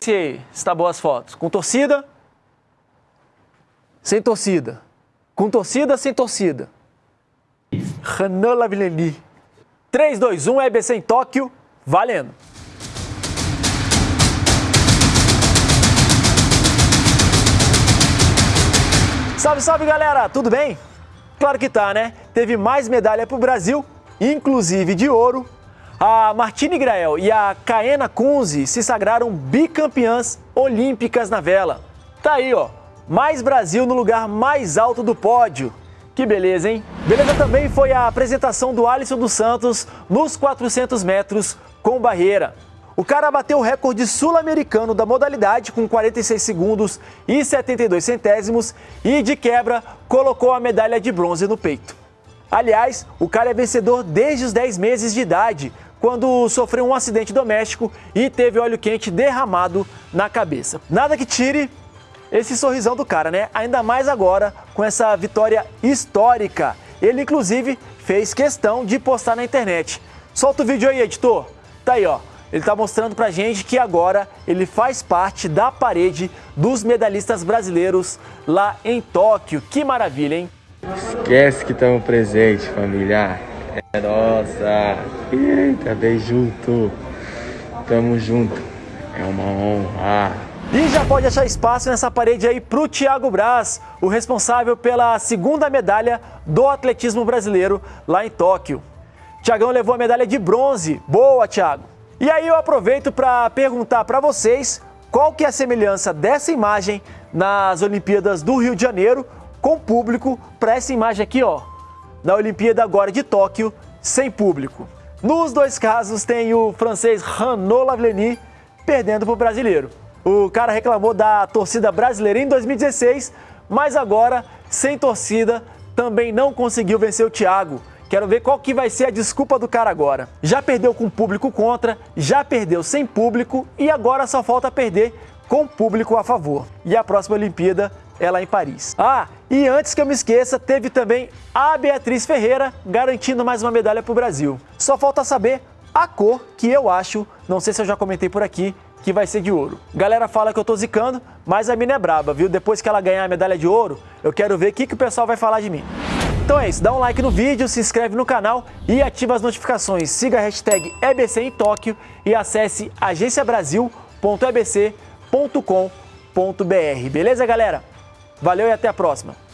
Se aí, está boas fotos. Com torcida? Sem torcida. Com torcida, sem torcida. Renan Lavilleni. 3, 2, 1, EBC em Tóquio, valendo! Salve, salve galera, tudo bem? Claro que tá, né? Teve mais medalha pro Brasil, inclusive de ouro. A Martine Grael e a Kaena Kunze se sagraram bicampeãs olímpicas na vela. Tá aí, ó, mais Brasil no lugar mais alto do pódio. Que beleza, hein? Beleza também foi a apresentação do Alisson dos Santos nos 400 metros com barreira. O cara bateu o recorde sul-americano da modalidade com 46 segundos e 72 centésimos e, de quebra, colocou a medalha de bronze no peito. Aliás, o cara é vencedor desde os 10 meses de idade, quando sofreu um acidente doméstico e teve óleo quente derramado na cabeça. Nada que tire esse sorrisão do cara, né? Ainda mais agora com essa vitória histórica. Ele, inclusive, fez questão de postar na internet. Solta o vídeo aí, editor. Tá aí, ó. Ele está mostrando para gente que agora ele faz parte da parede dos medalhistas brasileiros lá em Tóquio. Que maravilha, hein? Esquece que estamos presentes, família. É nossa. Eita, bem junto. Tamo junto. É uma honra. E já pode achar espaço nessa parede aí para o Thiago Braz, o responsável pela segunda medalha do atletismo brasileiro lá em Tóquio. Tiagão levou a medalha de bronze. Boa, Thiago! E aí eu aproveito para perguntar para vocês qual que é a semelhança dessa imagem nas Olimpíadas do Rio de Janeiro com público para essa imagem aqui, ó, na Olimpíada agora de Tóquio, sem público. Nos dois casos tem o francês Renaud Lavillenie perdendo para o brasileiro. O cara reclamou da torcida brasileira em 2016, mas agora, sem torcida, também não conseguiu vencer o Thiago, Quero ver qual que vai ser a desculpa do cara agora. Já perdeu com público contra, já perdeu sem público e agora só falta perder com público a favor. E a próxima Olimpíada é lá em Paris. Ah, e antes que eu me esqueça, teve também a Beatriz Ferreira garantindo mais uma medalha para o Brasil. Só falta saber a cor que eu acho, não sei se eu já comentei por aqui, que vai ser de ouro. Galera fala que eu tô zicando, mas a mina é braba, viu? Depois que ela ganhar a medalha de ouro, eu quero ver o que, que o pessoal vai falar de mim. Então é isso, dá um like no vídeo, se inscreve no canal e ativa as notificações. Siga a hashtag EBC em Tóquio e acesse agenciabrasil.ebc.com.br. Beleza, galera? Valeu e até a próxima!